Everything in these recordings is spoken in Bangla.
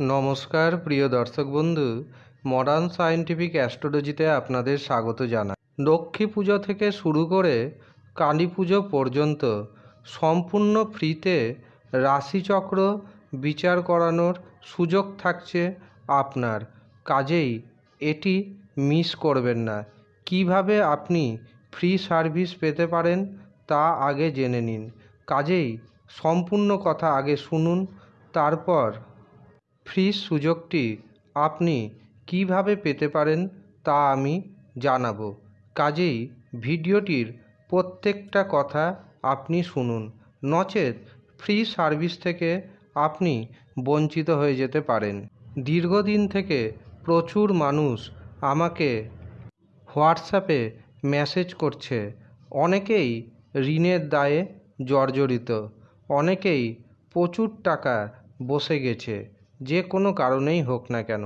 নমস্কার, প্রিয় দর্শক বন্ধু। মডার্ন সায়েন্টিফিক অ্যাস্ট্রোলজিতে আপনাদের স্বাগত জানাই। লক্ষ্মী পুজো থেকে শুরু করে কালী পুজো পর্যন্ত সম্পূর্ণ ফ্রিতে রাশিচক্র বিচার করানোর সুযোগ থাকছে আপনার। কাজেই এটি মিস করবেন না। কীভাবে আপনি ফ্রি সার্ভিস পেতে পারেন তা আগে জেনে নিন। কাজেই সম্পূর্ণ কথা আগে শুনুন, তারপর ফ্রি সুযোগটি আপনি কীভাবে পেতে পারেন তা আমি জানাব। কাজেই ভিডিওটির প্রত্যেকটা কথা আপনি শুনুন। নচেত ফ্রি সার্ভিস থেকে আপনি বঞ্চিত হয়ে যেতে পারেন। দীর্ঘদিন থেকে প্রচুর মানুষ আমাকে হোয়াটসঅ্যাপে মেসেজ করছে। অনেকেই ঋণের দায়ে জর্জরিত। অনেকেই প্রচুর টাকা বসে গেছে। যে কোনো কারণেই হোক না কেন।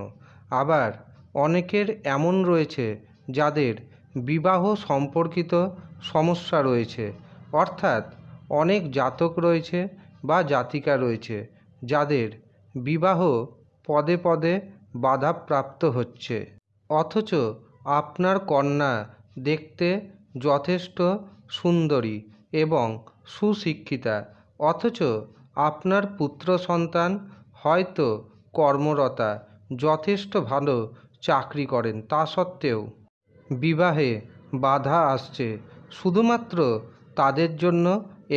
আবার অনেকের এমন রয়েছে যাদের বিবাহ সম্পর্কিত সমস্যা রয়েছে। অর্থাৎ অনেক জাতক রয়েছে বা জাতিকা রয়েছে যাদের বিবাহ পদে পদে বাধাপ্রাপ্ত হচ্ছে। অথচ আপনার কন্যা দেখতে যথেষ্ট সুন্দরী এবং সুশিক্ষিতা। অথচ আপনার পুত্র সন্তান হয়তো কর্মরতা যথেষ্ট ভালো চাকরি করেন তা সত্ত্বেও। বিবাহে বাধা আসছে শুধুমাত্র তাদের জন্য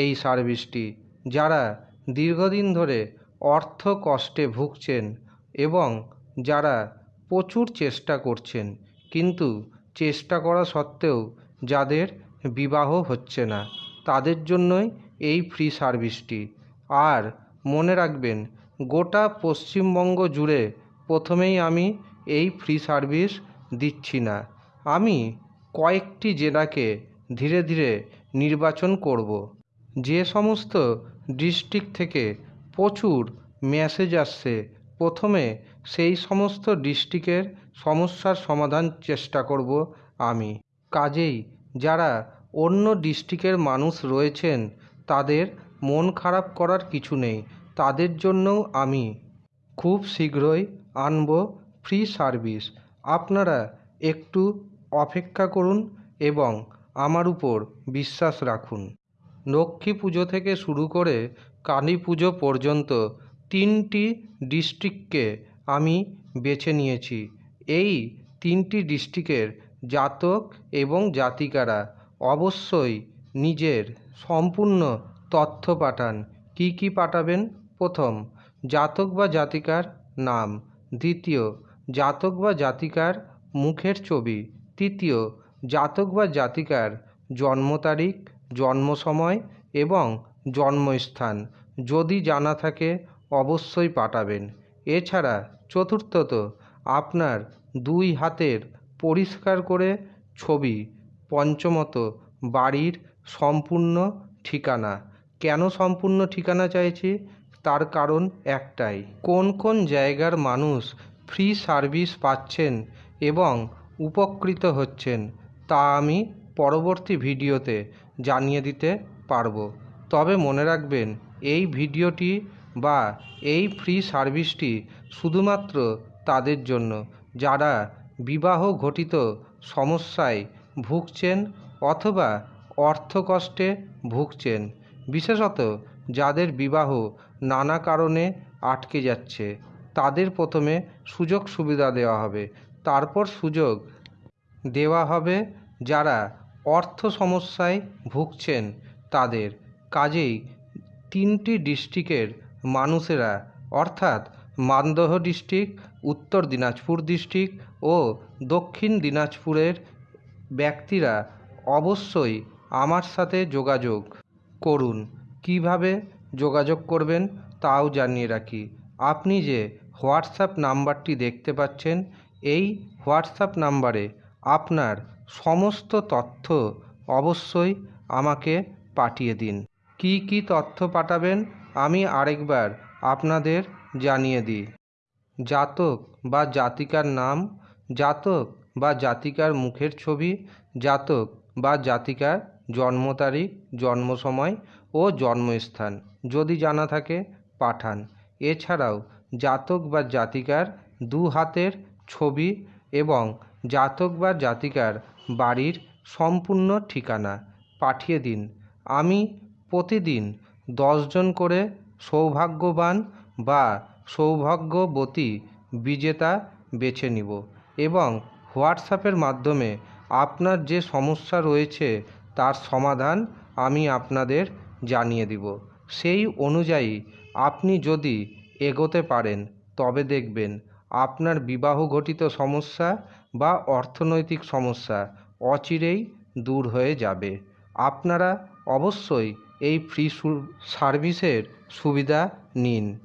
এই সার্ভিসটি, যারা দীর্ঘদিন ধরে অর্থ কষ্টে ভুগছেন এবং যারা প্রচুর চেষ্টা করছেন, কিন্তু চেষ্টা করা সত্ত্বেও যাদের বিবাহ হচ্ছে না, তাদের জন্যই এই ফ্রি সার্ভিসটি। আর মনে রাখবেন গোটা পশ্চিমবঙ্গ জুড়ে প্রথমেই আমি এই ফ্রি সার্ভিস দিচ্ছি না। আমি কয়েকটি জেলাকে ধীরে ধীরে নির্বাচন করব। যে সমস্ত ডিস্ট্রিক্ট থেকে প্রচুর মেসেজ আসছে, প্রথমে সেই সমস্ত ডিস্ট্রিক্টের সমস্যার সমাধান চেষ্টা করব আমি। কাজেই যারা অন্য ডিস্ট্রিক্টের মানুষ রয়েছেন, তাদের মন খারাপ করার কিছু নেই। তাদের জন্যও আমি খুব শীঘ্রই আনব ফ্রি সার্ভিস। আপনারা একটু অপেক্ষা করুন এবং আমার উপর বিশ্বাস রাখুন। লক্ষ্মী পুজো থেকে শুরু করে কালী পুজো পর্যন্ত তিনটি ডিস্ট্রিক্টকে আমি বেছে নিয়েছি। এই তিনটি ডিস্ট্রিক্টের জাতক এবং জাতিকারা অবশ্যই নিজের সম্পূর্ণ তথ্য পাঠান। কি কি পাঠাবেন? প্রথম, জাতক বা জাতিকার নাম। দ্বিতীয়, জাতক বা জাতিকার মুখের ছবি। তৃতীয়, জাতক বা জাতিকার জন্ম তারিখ, জন্ম সময় এবং জন্মস্থান। যদি জানা থাকে, অবশ্যই পাঠাবেন। এছাড়া চতুর্থত, আপনার দুই হাতের পরিষ্কার করে ছবি। পঞ্চমত, বাড়ির সম্পূর্ণ ঠিকানা। কেন সম্পূর্ণ ঠিকানা চাইছি? তার কারণ একটাই। কোন কোন জায়গার মানুষ ফ্রি সার্ভিস পাচ্ছেন এবং উপকৃত হচ্ছেন, তা আমি পরবর্তী ভিডিওতে জানিয়ে দিতে পারব। তবে মনে রাখবেন, এই ভিডিওটি বা এই ফ্রি সার্ভিসটি শুধুমাত্র তাদের জন্য। যারা বিবাহ ঘটিত সমস্যায় ভুগছেন অথবা অর্থকষ্টে ভুগছেন, বিশেষত যাদের বিবাহ নানা কারণে আটকে যাচ্ছে, তাদের প্রথমে সুযোগ সুবিধা দেওয়া হবে। তারপর সুযোগ দেওয়া হবে যারা অর্থ সমস্যায় ভুগছেন তাদের। কাজেই তিনটি ডিস্ট্রিক্টের মানুষেরা, অর্থাৎ মালদহ ডিস্ট্রিক্ট, উত্তর দিনাজপুর ডিস্ট্রিক্ট ও দক্ষিণ দিনাজপুরের ব্যক্তিরা অবশ্যই আমার সাথে যোগাযোগ করুন। কীভাবে যোগাযোগ করবেন তাও জানিয়ে রাখি। আপনি যে হোয়াটসঅ্যাপ নাম্বারটি দেখতে পাচ্ছেন, এই হোয়াটসঅ্যাপ নাম্বারে আপনার সমস্ত তথ্য অবশ্যই আমাকে পাঠিয়ে দিন। কি কি তথ্য পাঠাবেন আমি আরেকবার আপনাদের জানিয়ে দিই। জাতক বা জাতিকার নাম, জাতক বা জাতিকার মুখের ছবি, জাতক বা জাতিকার জন্ম তারিখ জন্ম সময় ও জন্মস্থান। যদি জানা থাকে, পাঠান। এছাড়াও, জাতক বা জাতিকার দু হাতের ছবি এবং জাতক বা জাতিকার বাড়ির সম্পূর্ণ ঠিকানা পাঠিয়ে দিন। আমি প্রতিদিন দশজন করে সৌভাগ্যবান বা সৌভাগ্যবতী বিজেতা বেছে নিব এবং হোয়াটসঅ্যাপের মাধ্যমে আপনার যে সমস্যা রয়েছে, তার সমাধান আমি আপনাদের জানিয়ে দিব। সেই অনুযায়ী আপনি যদি এগোতে পারেন, তবে দেখবেন আপনার বিবাহ ঘটিত সমস্যা বা অর্থনৈতিক সমস্যা অচিরেই দূর হয়ে যাবে। আপনারা অবশ্যই এই ফ্রি সার্ভিসের সুবিধা নিন।